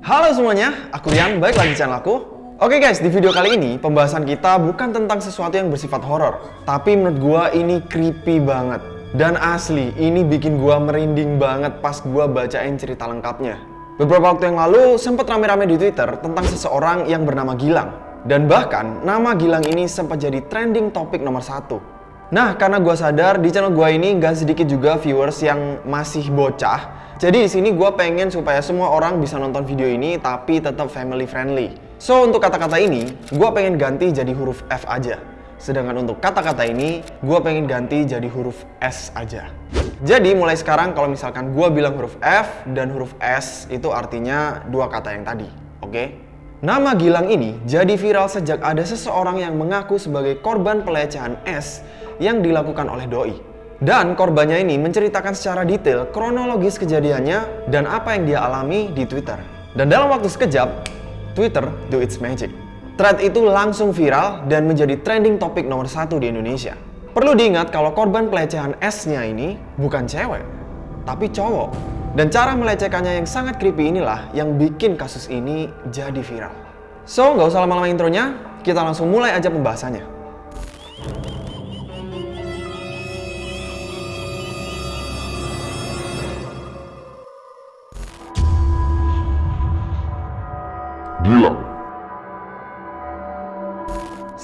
Halo semuanya, aku Rian, balik lagi di channel aku. Oke guys, di video kali ini pembahasan kita bukan tentang sesuatu yang bersifat horor, tapi menurut gua ini creepy banget. Dan asli, ini bikin gua merinding banget pas gua bacain cerita lengkapnya. Beberapa waktu yang lalu sempat rame-rame di Twitter tentang seseorang yang bernama Gilang. Dan bahkan nama Gilang ini sempat jadi trending topik nomor satu. Nah, karena gua sadar di channel gua ini gak sedikit juga viewers yang masih bocah, jadi di sini gue pengen supaya semua orang bisa nonton video ini tapi tetap family friendly. So untuk kata-kata ini, gue pengen ganti jadi huruf F aja. Sedangkan untuk kata-kata ini, gue pengen ganti jadi huruf S aja. Jadi mulai sekarang kalau misalkan gue bilang huruf F dan huruf S itu artinya dua kata yang tadi, oke? Okay? Nama Gilang ini jadi viral sejak ada seseorang yang mengaku sebagai korban pelecehan S yang dilakukan oleh doi. Dan korbannya ini menceritakan secara detail kronologis kejadiannya dan apa yang dia alami di Twitter. Dan dalam waktu sekejap, Twitter do its magic. Thread itu langsung viral dan menjadi trending topik nomor satu di Indonesia. Perlu diingat kalau korban pelecehan S-nya ini bukan cewek, tapi cowok. Dan cara melecehkannya yang sangat creepy inilah yang bikin kasus ini jadi viral. So, nggak usah lama-lama intronya, kita langsung mulai aja pembahasannya.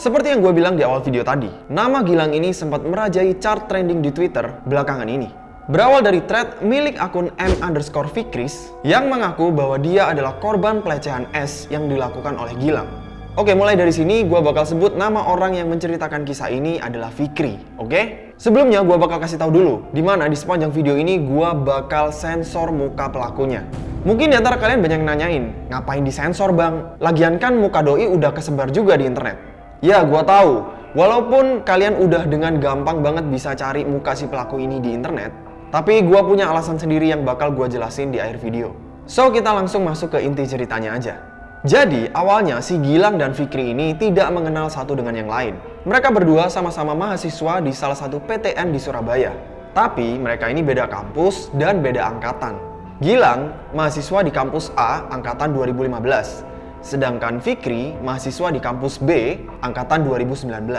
Seperti yang gue bilang di awal video tadi, nama Gilang ini sempat merajai chart trending di Twitter belakangan ini. Berawal dari thread milik akun M underscore Fikris yang mengaku bahwa dia adalah korban pelecehan S yang dilakukan oleh Gilang. Oke, mulai dari sini gue bakal sebut nama orang yang menceritakan kisah ini adalah Fikri, oke? Sebelumnya gue bakal kasih tahu dulu, di mana di sepanjang video ini gue bakal sensor muka pelakunya. Mungkin di antara kalian banyak nanyain, ngapain disensor bang? Lagian kan muka doi udah kesebar juga di internet. Ya, gua tahu. Walaupun kalian udah dengan gampang banget bisa cari muka si pelaku ini di internet, tapi gua punya alasan sendiri yang bakal gua jelasin di akhir video. So, kita langsung masuk ke inti ceritanya aja. Jadi, awalnya si Gilang dan Fikri ini tidak mengenal satu dengan yang lain. Mereka berdua sama-sama mahasiswa di salah satu PTN di Surabaya. Tapi, mereka ini beda kampus dan beda angkatan. Gilang, mahasiswa di kampus A angkatan 2015. Sedangkan Fikri, mahasiswa di kampus B angkatan 2019.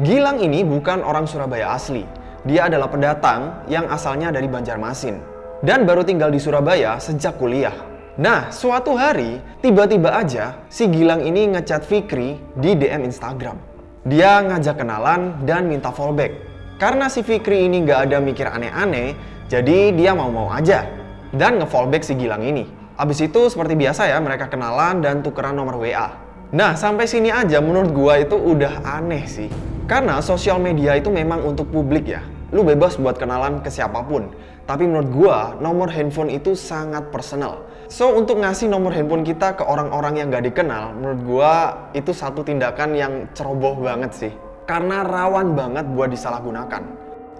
Gilang ini bukan orang Surabaya asli. Dia adalah pendatang yang asalnya dari Banjarmasin. Dan baru tinggal di Surabaya sejak kuliah. Nah, suatu hari, tiba-tiba aja si Gilang ini ngechat Fikri di DM Instagram. Dia ngajak kenalan dan minta fallback. Karena si Fikri ini gak ada mikir aneh-aneh, jadi dia mau-mau aja dan nge-fallback si Gilang ini. Abis itu seperti biasa ya mereka kenalan dan tukeran nomor WA. Nah sampai sini aja menurut gua itu udah aneh sih. Karena sosial media itu memang untuk publik ya. Lu bebas buat kenalan ke siapa pun. Tapi menurut gua nomor handphone itu sangat personal. So untuk ngasih nomor handphone kita ke orang-orang yang gak dikenal menurut gua itu satu tindakan yang ceroboh banget sih. Karena rawan banget buat disalahgunakan.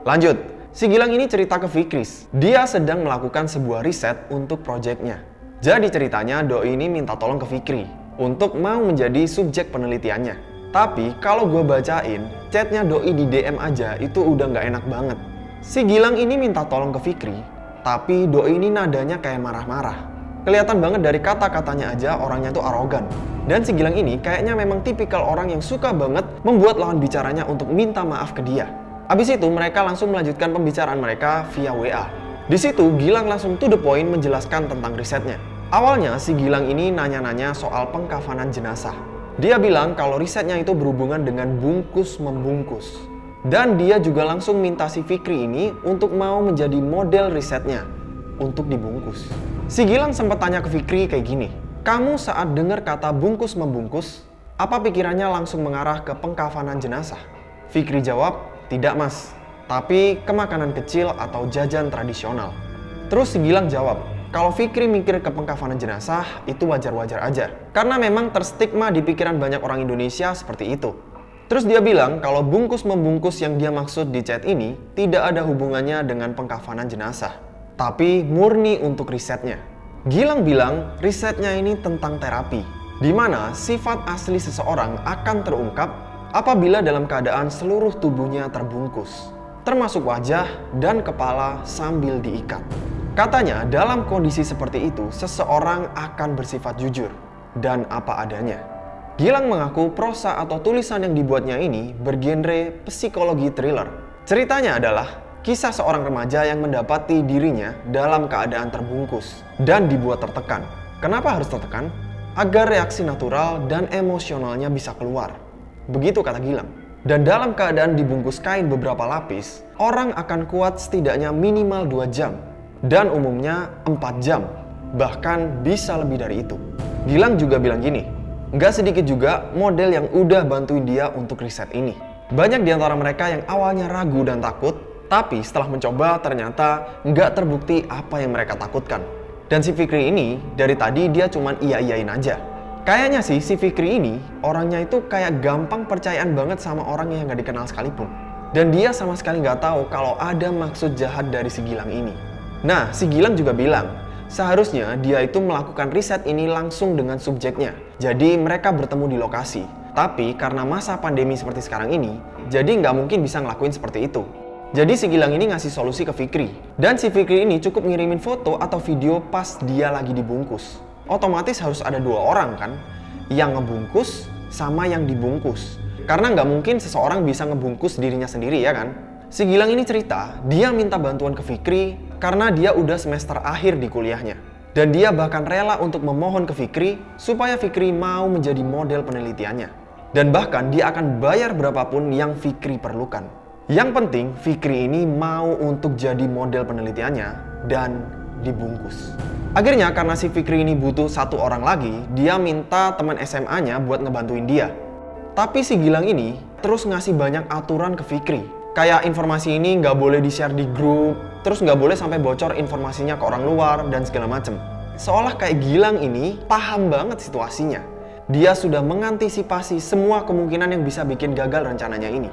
Lanjut, Si Gilang ini cerita ke Fikris, dia sedang melakukan sebuah riset untuk proyeknya. Jadi ceritanya Doi ini minta tolong ke Fikri untuk mau menjadi subjek penelitiannya. Tapi kalau gue bacain, chatnya Doi di DM aja itu udah nggak enak banget. Si Gilang ini minta tolong ke Fikri, tapi Doi ini nadanya kayak marah-marah. Kelihatan banget dari kata-katanya aja orangnya tuh arogan. Dan si Gilang ini kayaknya memang tipikal orang yang suka banget membuat lawan bicaranya untuk minta maaf ke dia. Abis itu mereka langsung melanjutkan pembicaraan mereka via WA. Di situ Gilang langsung to the point menjelaskan tentang risetnya. Awalnya si Gilang ini nanya-nanya soal pengkafanan jenazah. Dia bilang kalau risetnya itu berhubungan dengan bungkus membungkus. Dan dia juga langsung minta si Fikri ini untuk mau menjadi model risetnya untuk dibungkus. Si Gilang sempat tanya ke Fikri kayak gini, kamu saat dengar kata bungkus membungkus, apa pikirannya langsung mengarah ke pengkafanan jenazah? Fikri jawab, tidak mas, tapi ke makanan kecil atau jajan tradisional. Terus si Gilang jawab, kalau Fikri mikir ke pengkafanan jenazah, itu wajar-wajar aja. Karena memang terstigma di pikiran banyak orang Indonesia seperti itu. Terus dia bilang kalau bungkus-membungkus yang dia maksud di chat ini tidak ada hubungannya dengan pengkafanan jenazah. Tapi murni untuk risetnya. Gilang bilang risetnya ini tentang terapi. Di mana sifat asli seseorang akan terungkap apabila dalam keadaan seluruh tubuhnya terbungkus, termasuk wajah dan kepala sambil diikat. Katanya dalam kondisi seperti itu, seseorang akan bersifat jujur dan apa adanya. Gilang mengaku prosa atau tulisan yang dibuatnya ini bergenre psikologi thriller. Ceritanya adalah kisah seorang remaja yang mendapati dirinya dalam keadaan terbungkus dan dibuat tertekan. Kenapa harus tertekan? Agar reaksi natural dan emosionalnya bisa keluar. Begitu kata Gilang. Dan dalam keadaan dibungkus kain beberapa lapis, orang akan kuat setidaknya minimal 2 jam dan umumnya 4 jam, bahkan bisa lebih dari itu. Gilang juga bilang gini, nggak sedikit juga model yang udah bantuin dia untuk riset ini. Banyak di antara mereka yang awalnya ragu dan takut, tapi setelah mencoba ternyata nggak terbukti apa yang mereka takutkan. Dan si Fikri ini, dari tadi dia cuman iya-iyain aja. Kayaknya sih si Fikri ini, orangnya itu kayak gampang percayaan banget sama orang yang nggak dikenal sekalipun. Dan dia sama sekali nggak tahu kalau ada maksud jahat dari si Gilang ini. Nah, si Gilang juga bilang, seharusnya dia itu melakukan riset ini langsung dengan subjeknya. Jadi mereka bertemu di lokasi. Tapi karena masa pandemi seperti sekarang ini, jadi nggak mungkin bisa ngelakuin seperti itu. Jadi si Gilang ini ngasih solusi ke Fikri. Dan si Fikri ini cukup ngirimin foto atau video pas dia lagi dibungkus. Otomatis harus ada dua orang kan, yang ngebungkus sama yang dibungkus. Karena nggak mungkin seseorang bisa ngebungkus dirinya sendiri ya kan? Si Gilang ini cerita, dia minta bantuan ke Fikri karena dia udah semester akhir di kuliahnya. Dan dia bahkan rela untuk memohon ke Fikri supaya Fikri mau menjadi model penelitiannya. Dan bahkan dia akan bayar berapapun yang Fikri perlukan. Yang penting Fikri ini mau untuk jadi model penelitiannya dan dibungkus. Akhirnya karena si Fikri ini butuh satu orang lagi, dia minta teman SMA-nya buat ngebantuin dia. Tapi si Gilang ini terus ngasih banyak aturan ke Fikri kayak informasi ini nggak boleh di-share di grup, terus nggak boleh sampai bocor informasinya ke orang luar dan segala macem. Seolah kayak Gilang ini paham banget situasinya. Dia sudah mengantisipasi semua kemungkinan yang bisa bikin gagal rencananya ini.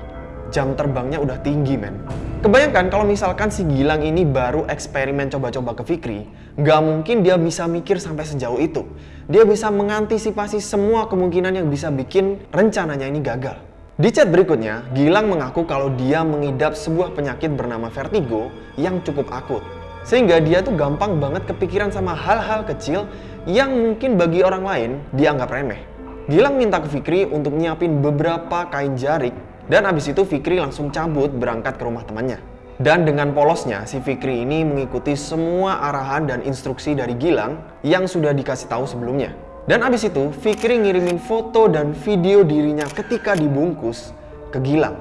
Jam terbangnya udah tinggi men. Kebayangkan kalau misalkan si Gilang ini baru eksperimen coba-coba ke Fikri, nggak mungkin dia bisa mikir sampai sejauh itu. Dia bisa mengantisipasi semua kemungkinan yang bisa bikin rencananya ini gagal. Di chat berikutnya, Gilang mengaku kalau dia mengidap sebuah penyakit bernama vertigo yang cukup akut. Sehingga dia tuh gampang banget kepikiran sama hal-hal kecil yang mungkin bagi orang lain dianggap remeh. Gilang minta ke Fikri untuk nyiapin beberapa kain jarik dan abis itu Fikri langsung cabut berangkat ke rumah temannya. Dan dengan polosnya, si Fikri ini mengikuti semua arahan dan instruksi dari Gilang yang sudah dikasih tahu sebelumnya. Dan abis itu, Fikri ngirimin foto dan video dirinya ketika dibungkus ke Gilang.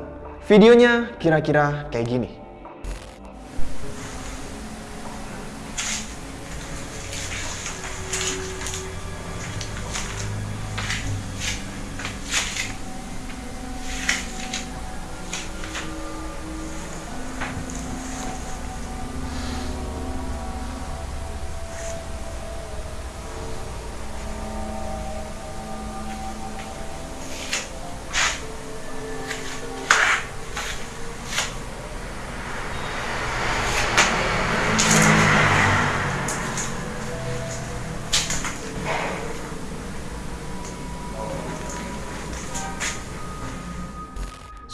Videonya kira-kira kayak gini.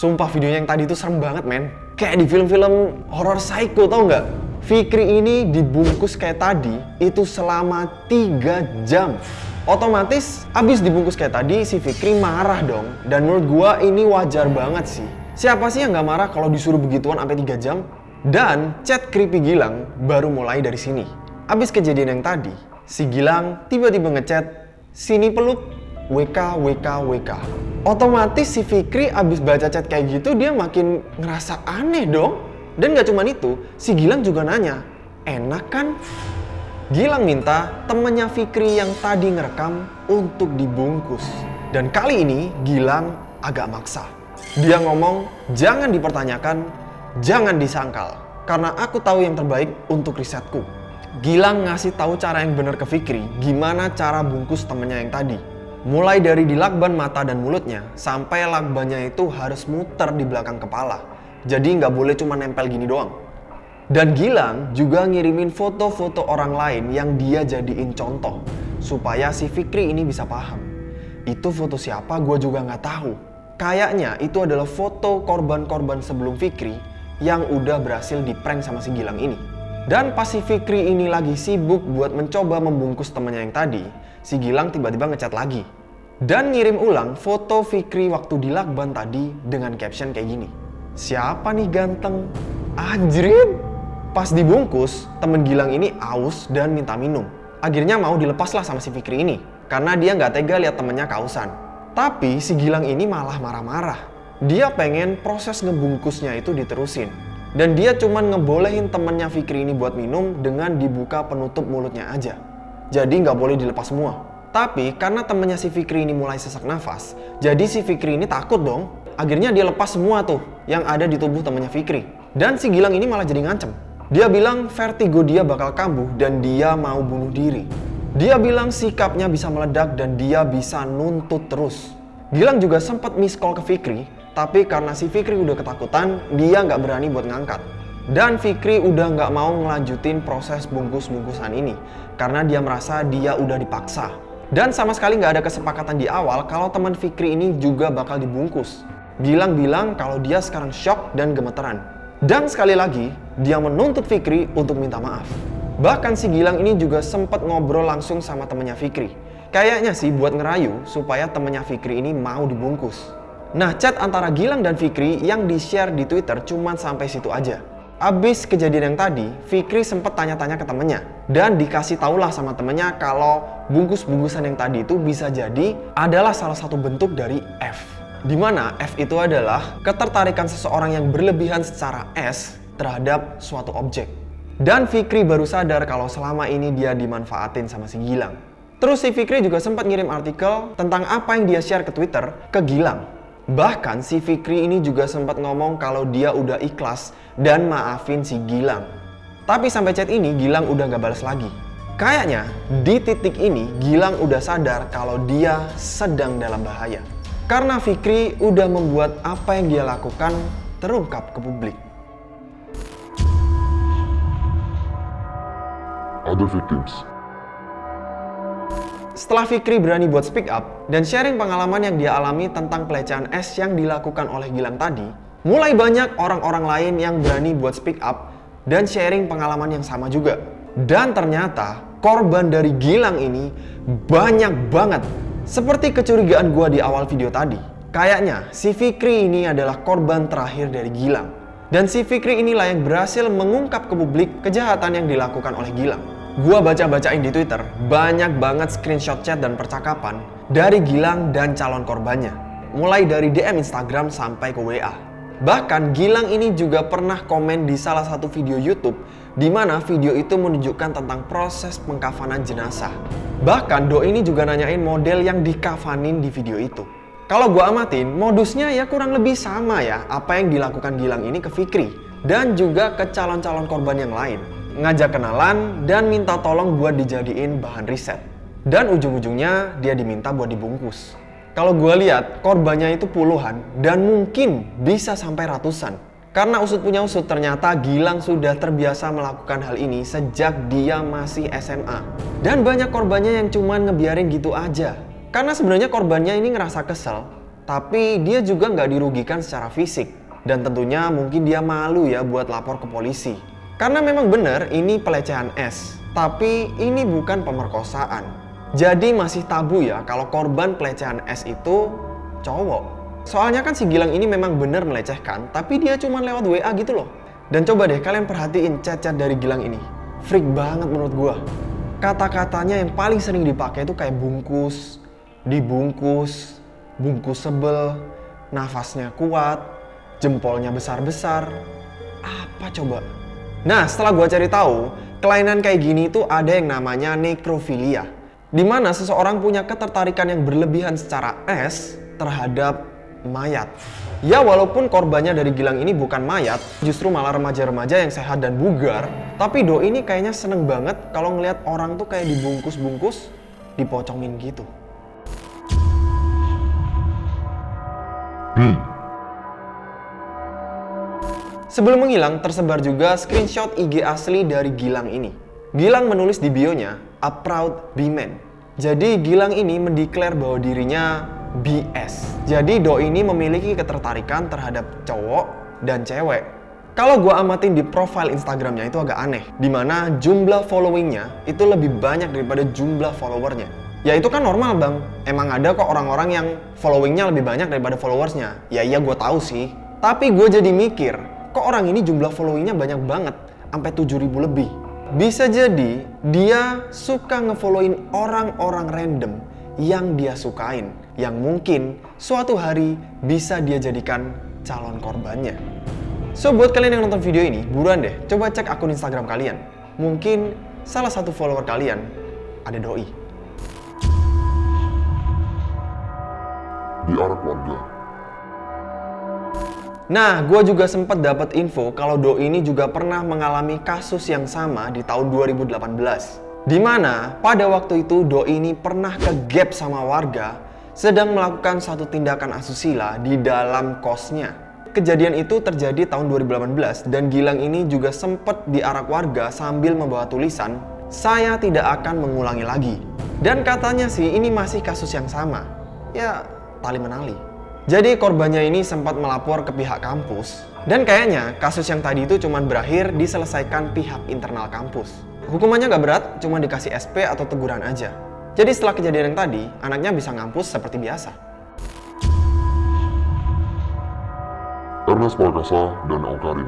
Sumpah videonya yang tadi itu serem banget men. Kayak di film-film horror psycho tau nggak? Fikri ini dibungkus kayak tadi itu selama 3 jam. Otomatis abis dibungkus kayak tadi si Fikri marah dong. Dan menurut gua ini wajar banget sih. Siapa sih yang nggak marah kalau disuruh begituan sampai 3 jam? Dan chat creepy Gilang baru mulai dari sini. Abis kejadian yang tadi, si Gilang tiba-tiba ngechat, sini peluk WK, WK, WK. Otomatis si Fikri abis baca chat kayak gitu dia makin ngerasa aneh dong. Dan gak cuma itu, si Gilang juga nanya, enak kan? Gilang minta temennya Fikri yang tadi ngerekam untuk dibungkus. Dan kali ini Gilang agak maksa. Dia ngomong, jangan dipertanyakan, jangan disangkal. Karena aku tahu yang terbaik untuk risetku. Gilang ngasih tahu cara yang benar ke Fikri, gimana cara bungkus temennya yang tadi. Mulai dari dilakban mata dan mulutnya, sampai lakbannya itu harus muter di belakang kepala. Jadi nggak boleh cuma nempel gini doang. Dan Gilang juga ngirimin foto-foto orang lain yang dia jadiin contoh. Supaya si Fikri ini bisa paham. Itu foto siapa gue juga nggak tahu. Kayaknya itu adalah foto korban-korban sebelum Fikri yang udah berhasil di prank sama si Gilang ini. Dan pas si Fikri ini lagi sibuk buat mencoba membungkus temannya yang tadi, si Gilang tiba-tiba ngechat lagi. Dan ngirim ulang foto Fikri waktu di lakban tadi dengan caption kayak gini. Siapa nih ganteng? Anjrit! Pas dibungkus, temen Gilang ini aus dan minta minum. Akhirnya mau dilepaslah sama si Fikri ini, karena dia nggak tega lihat temennya kausan. Tapi si Gilang ini malah marah-marah. Dia pengen proses ngebungkusnya itu diterusin. Dan dia cuman ngebolehin temennya Fikri ini buat minum dengan dibuka penutup mulutnya aja. Jadi nggak boleh dilepas semua. Tapi karena temennya si Fikri ini mulai sesak nafas, jadi si Fikri ini takut dong. Akhirnya dia lepas semua tuh yang ada di tubuh temennya Fikri. Dan si Gilang ini malah jadi ngancem. Dia bilang vertigo dia bakal kambuh dan dia mau bunuh diri. Dia bilang sikapnya bisa meledak dan dia bisa nuntut terus. Gilang juga sempat miss call ke Fikri tapi karena si Fikri udah ketakutan, dia nggak berani buat ngangkat. Dan Fikri udah nggak mau ngelanjutin proses bungkus-bungkusan ini karena dia merasa dia udah dipaksa. Dan sama sekali nggak ada kesepakatan di awal kalau teman Fikri ini juga bakal dibungkus. Gilang bilang kalau dia sekarang shock dan gemeteran. Dan sekali lagi, dia menuntut Fikri untuk minta maaf. Bahkan si Gilang ini juga sempat ngobrol langsung sama temennya Fikri. Kayaknya sih buat ngerayu supaya temennya Fikri ini mau dibungkus. Nah, chat antara Gilang dan Fikri yang di-share di Twitter cuma sampai situ aja. Abis kejadian yang tadi, Fikri sempat tanya-tanya ke temennya. Dan dikasih tahulah sama temennya kalau bungkus-bungkusan yang tadi itu bisa jadi adalah salah satu bentuk dari F. Di mana F itu adalah ketertarikan seseorang yang berlebihan secara S terhadap suatu objek. Dan Fikri baru sadar kalau selama ini dia dimanfaatin sama si Gilang. Terus si Fikri juga sempat ngirim artikel tentang apa yang dia share ke Twitter ke Gilang. Bahkan si Fikri ini juga sempat ngomong kalau dia udah ikhlas dan maafin si Gilang. Tapi sampai chat ini Gilang udah gak balas lagi. Kayaknya di titik ini Gilang udah sadar kalau dia sedang dalam bahaya. Karena Fikri udah membuat apa yang dia lakukan terungkap ke publik. Other victims setelah Fikri berani buat speak up dan sharing pengalaman yang dia alami tentang pelecehan S yang dilakukan oleh Gilang tadi, mulai banyak orang-orang lain yang berani buat speak up dan sharing pengalaman yang sama juga. Dan ternyata korban dari Gilang ini banyak banget. Seperti kecurigaan gua di awal video tadi. Kayaknya si Fikri ini adalah korban terakhir dari Gilang. Dan si Fikri inilah yang berhasil mengungkap ke publik kejahatan yang dilakukan oleh Gilang. Gua baca-bacain di Twitter, banyak banget screenshot chat dan percakapan dari Gilang dan calon korbannya. Mulai dari DM Instagram sampai ke WA. Bahkan Gilang ini juga pernah komen di salah satu video YouTube di mana video itu menunjukkan tentang proses pengkafanan jenazah. Bahkan Do ini juga nanyain model yang dikafanin di video itu. Kalau gua amatin, modusnya ya kurang lebih sama ya apa yang dilakukan Gilang ini ke Fikri dan juga ke calon-calon korban yang lain ngajak kenalan, dan minta tolong buat dijadiin bahan riset. Dan ujung-ujungnya dia diminta buat dibungkus. Kalau gue lihat korbannya itu puluhan dan mungkin bisa sampai ratusan. Karena usut punya usut ternyata Gilang sudah terbiasa melakukan hal ini sejak dia masih SMA. Dan banyak korbannya yang cuman ngebiarin gitu aja. Karena sebenarnya korbannya ini ngerasa kesel, tapi dia juga nggak dirugikan secara fisik. Dan tentunya mungkin dia malu ya buat lapor ke polisi. Karena memang benar ini pelecehan S, tapi ini bukan pemerkosaan. Jadi masih tabu ya kalau korban pelecehan S itu cowok. Soalnya kan si Gilang ini memang benar melecehkan, tapi dia cuma lewat WA gitu loh. Dan coba deh kalian perhatiin chat-chat dari Gilang ini. Freak banget menurut gua. Kata-katanya yang paling sering dipakai itu kayak bungkus, dibungkus, bungkus sebel, nafasnya kuat, jempolnya besar-besar. Apa coba? Nah, setelah gue cari tahu, kelainan kayak gini itu ada yang namanya nekrofilia. Di mana seseorang punya ketertarikan yang berlebihan secara S terhadap mayat. Ya walaupun korbannya dari Gilang ini bukan mayat, justru malah remaja-remaja yang sehat dan bugar, tapi Do ini kayaknya seneng banget kalau ngelihat orang tuh kayak dibungkus-bungkus, dipocongin gitu. Hmm. Sebelum menghilang, tersebar juga screenshot IG asli dari Gilang ini. Gilang menulis di bionya, a proud B-man. Jadi Gilang ini mendeklar bahwa dirinya BS. Jadi Do ini memiliki ketertarikan terhadap cowok dan cewek. Kalau gue amatin di profile Instagramnya itu agak aneh, di mana jumlah followingnya itu lebih banyak daripada jumlah followernya. Ya itu kan normal bang, emang ada kok orang-orang yang followingnya lebih banyak daripada followersnya. Ya iya gue tahu sih, tapi gue jadi mikir, kok orang ini jumlah followingnya banyak banget, sampai 7000 lebih. Bisa jadi dia suka ngefollowin orang-orang random yang dia sukain, yang mungkin suatu hari bisa dia jadikan calon korbannya. So, buat kalian yang nonton video ini, buruan deh, coba cek akun Instagram kalian. Mungkin salah satu follower kalian ada doi. Di arah keluarga. Nah, gue juga sempat dapat info kalau doi ini juga pernah mengalami kasus yang sama di tahun 2018. Di mana pada waktu itu Doi ini pernah ke gap sama warga sedang melakukan satu tindakan asusila di dalam kosnya. Kejadian itu terjadi tahun 2018 dan Gilang ini juga sempat diarak warga sambil membawa tulisan, saya tidak akan mengulangi lagi. Dan katanya sih ini masih kasus yang sama. Ya, tali menali. Jadi korbannya ini sempat melapor ke pihak kampus dan kayaknya kasus yang tadi itu cuma berakhir diselesaikan pihak internal kampus. Hukumannya nggak berat, cuma dikasih SP atau teguran aja. Jadi setelah kejadian yang tadi, anaknya bisa ngampus seperti biasa. Ernest dan.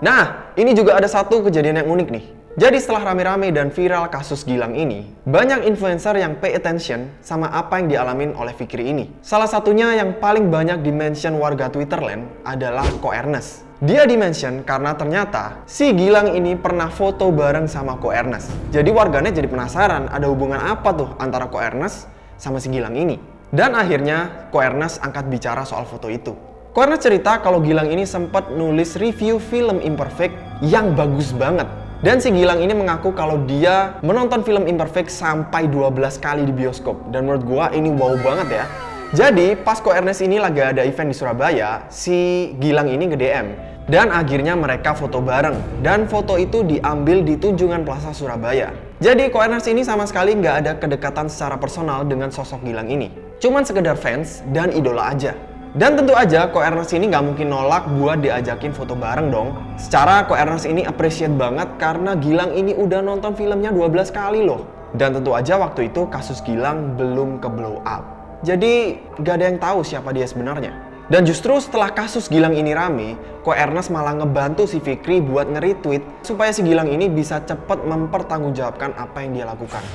Nah, ini juga ada satu kejadian yang unik nih. Jadi setelah rame-rame dan viral kasus Gilang ini, banyak influencer yang pay attention sama apa yang dialamin oleh Fikri ini. Salah satunya yang paling banyak dimention warga Twitterland adalah Ko Ernest. Dia dimention karena ternyata si Gilang ini pernah foto bareng sama Ko Ernest. Jadi warganet jadi penasaran ada hubungan apa tuh antara Ko Ernest sama si Gilang ini. Dan akhirnya Ko Ernest angkat bicara soal foto itu. Ko cerita kalau Gilang ini sempat nulis review film Imperfect yang bagus banget dan si Gilang ini mengaku kalau dia menonton film Imperfect sampai 12 kali di bioskop. Dan menurut gua ini wow banget ya. Jadi pas Ko Ernest ini lagi ada event di Surabaya, si Gilang ini nge DM. Dan akhirnya mereka foto bareng. Dan foto itu diambil di Tunjungan Plaza Surabaya. Jadi Ko Ernest ini sama sekali nggak ada kedekatan secara personal dengan sosok Gilang ini. Cuman sekedar fans dan idola aja. Dan tentu aja Ko Ernest ini nggak mungkin nolak buat diajakin foto bareng dong. Secara Ko Ernest ini appreciate banget karena Gilang ini udah nonton filmnya 12 kali loh. Dan tentu aja waktu itu kasus Gilang belum ke blow up. Jadi gak ada yang tahu siapa dia sebenarnya. Dan justru setelah kasus Gilang ini rame, Ko Ernest malah ngebantu si Fikri buat nge-retweet supaya si Gilang ini bisa cepet mempertanggungjawabkan apa yang dia lakukan.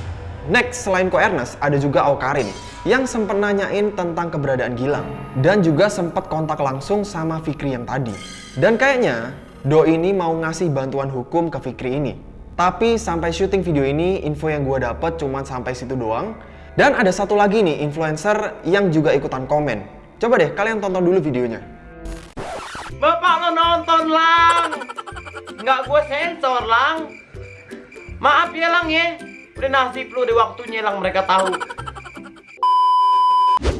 Next, selain Ko Ernest, ada juga Aukarin yang sempat nanyain tentang keberadaan Gilang dan juga sempat kontak langsung sama Fikri yang tadi. Dan kayaknya Do ini mau ngasih bantuan hukum ke Fikri ini. Tapi sampai syuting video ini, info yang gue dapet cuma sampai situ doang. Dan ada satu lagi nih, influencer yang juga ikutan komen. Coba deh, kalian tonton dulu videonya. Bapak lo nonton lang Nggak gue sensor lang Maaf ya lang ya Udah nasib lu di waktunya lang mereka tahu.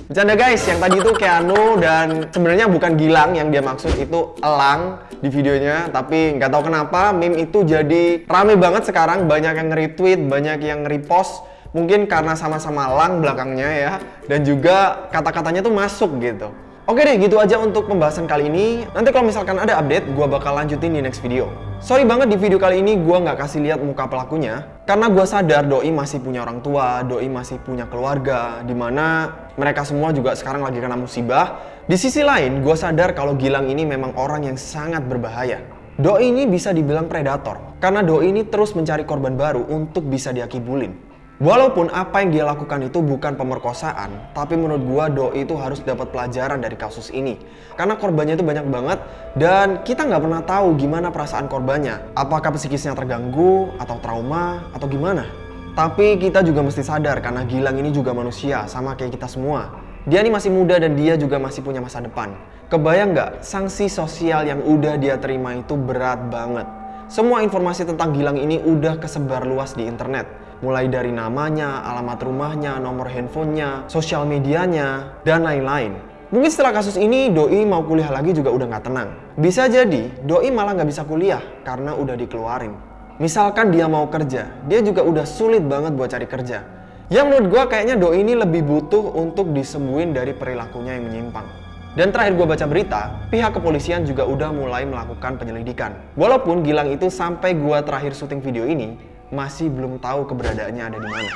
Bercanda guys, yang tadi itu Keanu dan sebenarnya bukan Gilang yang dia maksud itu Elang di videonya tapi nggak tahu kenapa meme itu jadi rame banget sekarang. Banyak yang nge-retweet, banyak yang nge-repost. Mungkin karena sama-sama Lang belakangnya ya dan juga kata-katanya tuh masuk gitu. Oke deh, gitu aja untuk pembahasan kali ini. Nanti kalau misalkan ada update, gue bakal lanjutin di next video. Sorry banget di video kali ini gue nggak kasih lihat muka pelakunya, karena gue sadar Doi masih punya orang tua, Doi masih punya keluarga, di mana mereka semua juga sekarang lagi kena musibah. Di sisi lain, gue sadar kalau Gilang ini memang orang yang sangat berbahaya. Doi ini bisa dibilang predator, karena Doi ini terus mencari korban baru untuk bisa diakibulin. Walaupun apa yang dia lakukan itu bukan pemerkosaan, tapi menurut gua Doi itu harus dapat pelajaran dari kasus ini. Karena korbannya itu banyak banget dan kita nggak pernah tahu gimana perasaan korbannya. Apakah psikisnya terganggu atau trauma atau gimana. Tapi kita juga mesti sadar karena Gilang ini juga manusia sama kayak kita semua. Dia ini masih muda dan dia juga masih punya masa depan. Kebayang nggak sanksi sosial yang udah dia terima itu berat banget. Semua informasi tentang Gilang ini udah kesebar luas di internet mulai dari namanya, alamat rumahnya, nomor handphonenya, sosial medianya, dan lain-lain. Mungkin setelah kasus ini, Doi mau kuliah lagi juga udah nggak tenang. Bisa jadi, Doi malah nggak bisa kuliah karena udah dikeluarin. Misalkan dia mau kerja, dia juga udah sulit banget buat cari kerja. Yang menurut gue kayaknya Doi ini lebih butuh untuk disembuhin dari perilakunya yang menyimpang. Dan terakhir gue baca berita, pihak kepolisian juga udah mulai melakukan penyelidikan. Walaupun Gilang itu sampai gue terakhir syuting video ini, masih belum tahu keberadaannya ada di mana.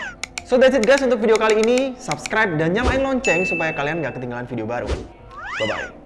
So that's it guys untuk video kali ini. Subscribe dan nyalain lonceng supaya kalian gak ketinggalan video baru. Bye-bye.